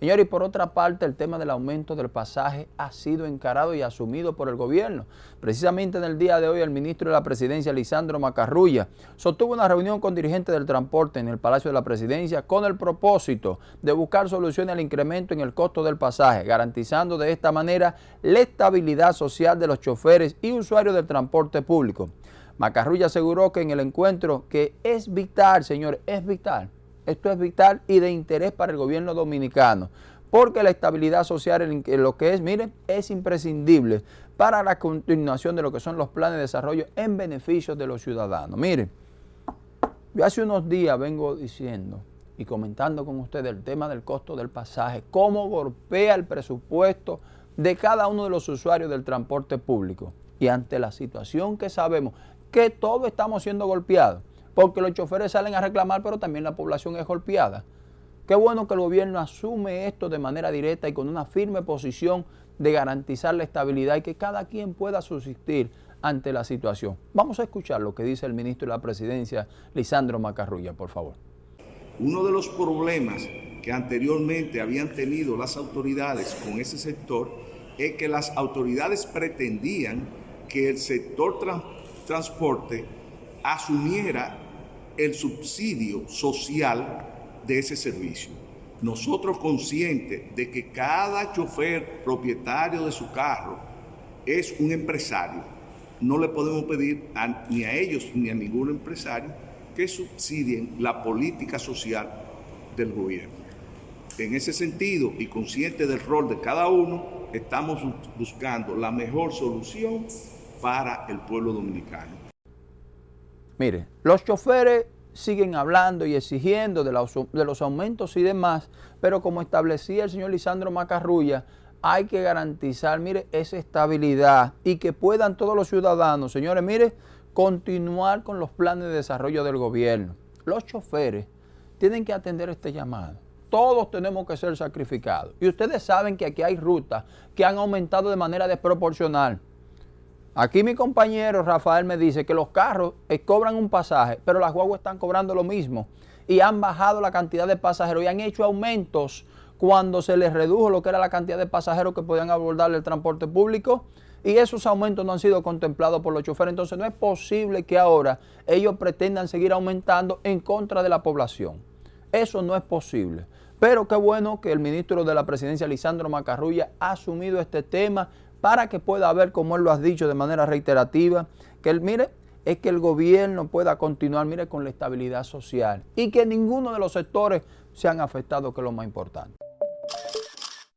Señores, y por otra parte, el tema del aumento del pasaje ha sido encarado y asumido por el gobierno. Precisamente en el día de hoy, el ministro de la Presidencia, Lisandro Macarrulla, sostuvo una reunión con dirigentes del transporte en el Palacio de la Presidencia con el propósito de buscar soluciones al incremento en el costo del pasaje, garantizando de esta manera la estabilidad social de los choferes y usuarios del transporte público. Macarrulla aseguró que en el encuentro que es vital, señor, es vital, esto es vital y de interés para el gobierno dominicano, porque la estabilidad social en lo que es, miren, es imprescindible para la continuación de lo que son los planes de desarrollo en beneficio de los ciudadanos. Miren, yo hace unos días vengo diciendo y comentando con ustedes el tema del costo del pasaje, cómo golpea el presupuesto de cada uno de los usuarios del transporte público. Y ante la situación que sabemos que todos estamos siendo golpeados, porque los choferes salen a reclamar, pero también la población es golpeada. Qué bueno que el gobierno asume esto de manera directa y con una firme posición de garantizar la estabilidad y que cada quien pueda subsistir ante la situación. Vamos a escuchar lo que dice el ministro de la Presidencia, Lisandro Macarrulla, por favor. Uno de los problemas que anteriormente habían tenido las autoridades con ese sector es que las autoridades pretendían que el sector transporte asumiera el subsidio social de ese servicio. Nosotros conscientes de que cada chofer propietario de su carro es un empresario, no le podemos pedir ni a ellos ni a ningún empresario que subsidien la política social del gobierno. En ese sentido y consciente del rol de cada uno, estamos buscando la mejor solución para el pueblo dominicano. Mire, los choferes siguen hablando y exigiendo de los, aumentos y demás, pero como establecía el señor Lisandro Macarrulla, hay que garantizar, mire, esa estabilidad y que puedan todos los ciudadanos, señores, mire, continuar con los planes de desarrollo del gobierno. Los choferes tienen que atender este llamado. Todos tenemos que ser sacrificados. Y ustedes saben que aquí hay rutas que han aumentado de manera desproporcional. Aquí mi compañero Rafael me dice que los carros eh, cobran un pasaje, pero las guaguas están cobrando lo mismo y han bajado la cantidad de pasajeros y han hecho aumentos cuando se les redujo lo que era la cantidad de pasajeros que podían abordar el transporte público y esos aumentos no han sido contemplados por los choferes. Entonces no es posible que ahora ellos pretendan seguir aumentando en contra de la población. Eso no es posible. Pero qué bueno que el ministro de la Presidencia, Lisandro Macarrulla, ha asumido este tema para que pueda haber, como él lo ha dicho de manera reiterativa, que él, mire, es que el gobierno pueda continuar, mire, con la estabilidad social y que ninguno de los sectores sean afectados, que es lo más importante.